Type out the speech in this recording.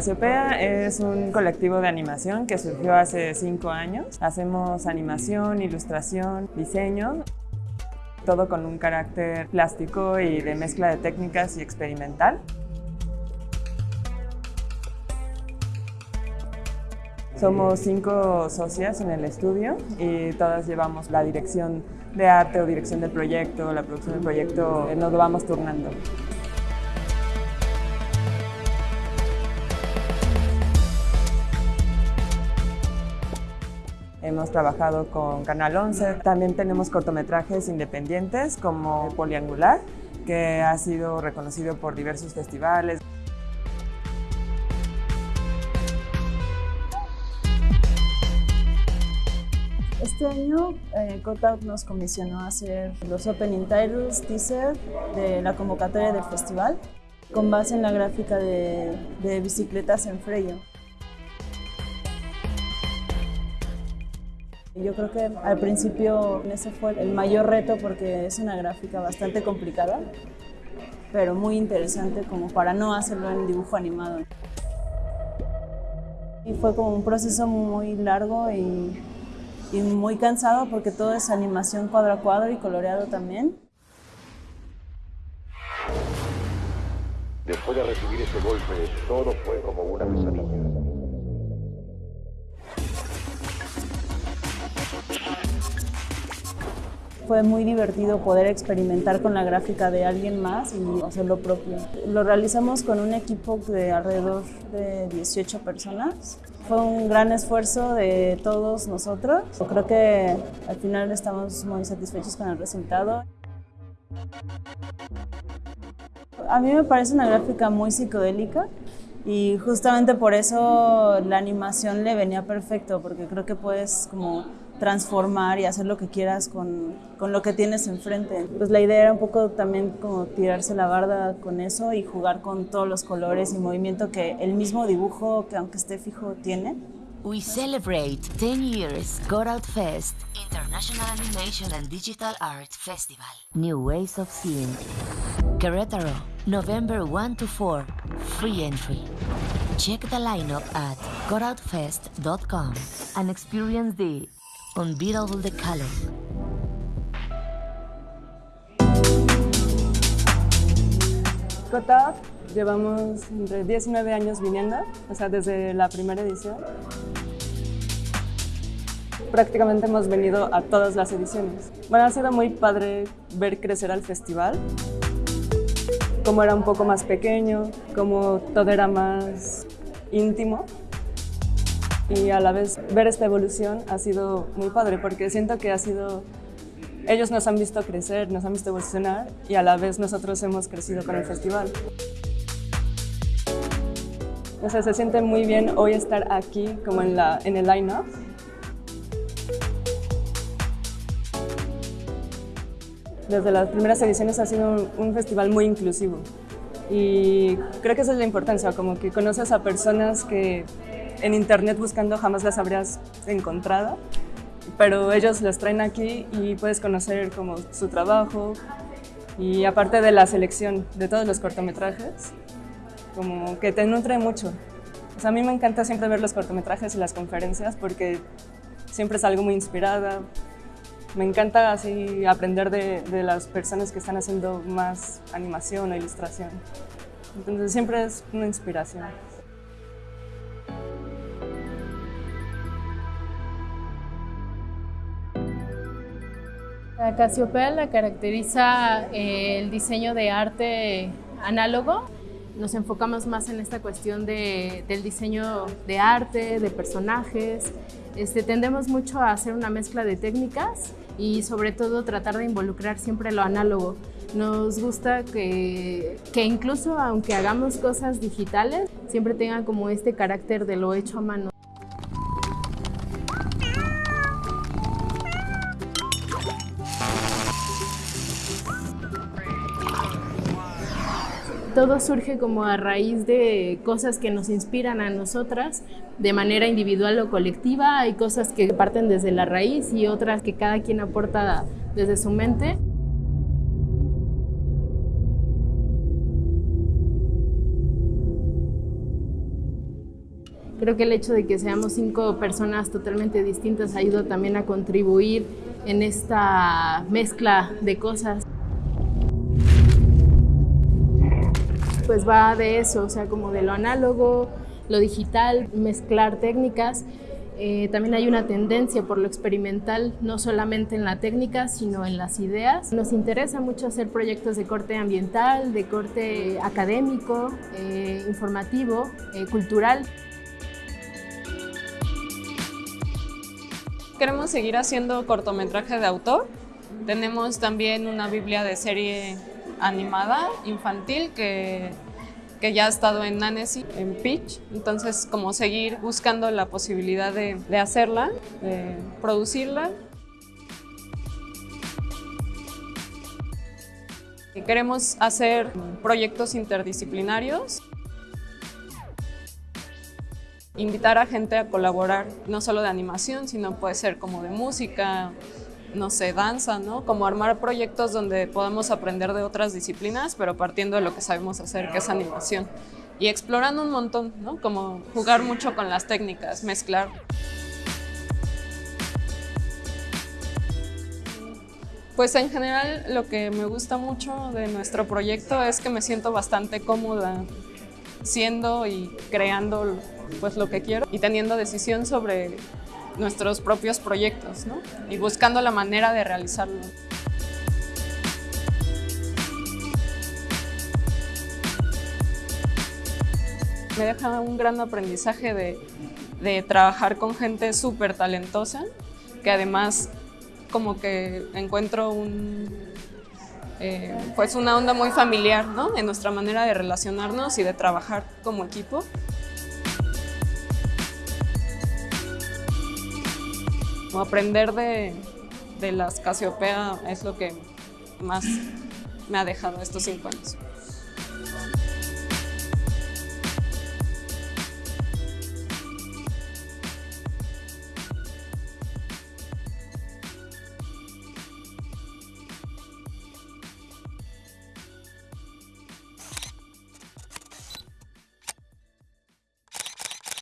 Casiopea es un colectivo de animación que surgió hace cinco años. Hacemos animación, ilustración, diseño, todo con un carácter plástico y de mezcla de técnicas y experimental. Somos cinco socias en el estudio y todas llevamos la dirección de arte o dirección del proyecto, la producción del proyecto, eh, nos lo vamos turnando. Hemos trabajado con Canal 11, también tenemos cortometrajes independientes como Poliangular, que ha sido reconocido por diversos festivales. Este año eh, Cotout nos comisionó a hacer los opening titles, teaser de la convocatoria del festival con base en la gráfica de, de bicicletas en Freyo. Yo creo que al principio ese fue el mayor reto porque es una gráfica bastante complicada, pero muy interesante como para no hacerlo en dibujo animado. Y fue como un proceso muy largo y, y muy cansado porque todo es animación cuadro a cuadro y coloreado también. Después de recibir ese golpe, todo fue como una pesadilla. Fue muy divertido poder experimentar con la gráfica de alguien más y hacer lo propio. Lo realizamos con un equipo de alrededor de 18 personas. Fue un gran esfuerzo de todos nosotros. Creo que al final estamos muy satisfechos con el resultado. A mí me parece una gráfica muy psicodélica y justamente por eso la animación le venía perfecto porque creo que puedes como transformar y hacer lo que quieras con, con, lo que tienes enfrente. Pues la idea era un poco también como tirarse la barda con eso y jugar con todos los colores y movimiento que el mismo dibujo, que aunque esté fijo, tiene. We celebrate 10 years Out Fest, International Animation and Digital Art Festival. New Ways of Seeing. Querétaro, November 1 to 4. Free entry. Check the lineup at gotoutfest.com and experience the unbeatable the color. Cotab llevamos entre 19 años viniendo, o sea, desde la primera edición. Prácticamente hemos venido a todas las ediciones. Bueno, ha sido muy padre ver crecer al festival, como era un poco más pequeño, como todo era más íntimo y a la vez ver esta evolución ha sido muy padre porque siento que ha sido ellos nos han visto crecer, nos han visto evolucionar y a la vez nosotros hemos crecido con el festival. O sea, se siente muy bien hoy estar aquí como en, la, en el line-up. Desde las primeras ediciones ha sido un, un festival muy inclusivo y creo que esa es la importancia, como que conoces a personas que en internet buscando jamás las habrías encontrado, pero ellos los traen aquí y puedes conocer como su trabajo y aparte de la selección de todos los cortometrajes, como que te nutre mucho. O sea, a mí me encanta siempre ver los cortometrajes y las conferencias porque siempre es algo muy inspirada. Me encanta así aprender de, de las personas que están haciendo más animación o ilustración. Entonces siempre es una inspiración. La Casiopea la caracteriza eh, el diseño de arte análogo. Nos enfocamos más en esta cuestión de, del diseño de arte, de personajes. Este, tendemos mucho a hacer una mezcla de técnicas y sobre todo tratar de involucrar siempre lo análogo. Nos gusta que, que incluso aunque hagamos cosas digitales, siempre tenga como este carácter de lo hecho a mano. Todo surge como a raíz de cosas que nos inspiran a nosotras de manera individual o colectiva. Hay cosas que parten desde la raíz y otras que cada quien aporta desde su mente. Creo que el hecho de que seamos cinco personas totalmente distintas ayuda también a contribuir en esta mezcla de cosas. Pues va de eso, o sea, como de lo análogo, lo digital, mezclar técnicas. Eh, también hay una tendencia por lo experimental, no solamente en la técnica, sino en las ideas. Nos interesa mucho hacer proyectos de corte ambiental, de corte académico, eh, informativo, eh, cultural. Queremos seguir haciendo cortometraje de autor. Tenemos también una biblia de serie animada infantil que, que ya ha estado en Nanesi, en Pitch. Entonces, como seguir buscando la posibilidad de, hacerla, de producirla. Queremos hacer proyectos interdisciplinarios invitar a gente a colaborar, no solo de animación, sino puede ser como de música, no sé, danza, ¿no? Como armar proyectos donde podamos aprender de otras disciplinas, pero partiendo de lo que sabemos hacer, que es animación. Y explorando un montón, ¿no? Como jugar mucho con las técnicas, mezclar. Pues en general lo que me gusta mucho de nuestro proyecto es que me siento bastante cómoda siendo y creando pues lo que quiero y teniendo decisión sobre nuestros propios proyectos ¿no? y buscando la manera de realizarlo. Me deja un gran aprendizaje de, de trabajar con gente súper talentosa, que además como que encuentro un, eh, pues una onda muy familiar ¿no? en nuestra manera de relacionarnos y de trabajar como equipo. Aprender de, de las Casiopea es lo que más me ha dejado estos cinco años.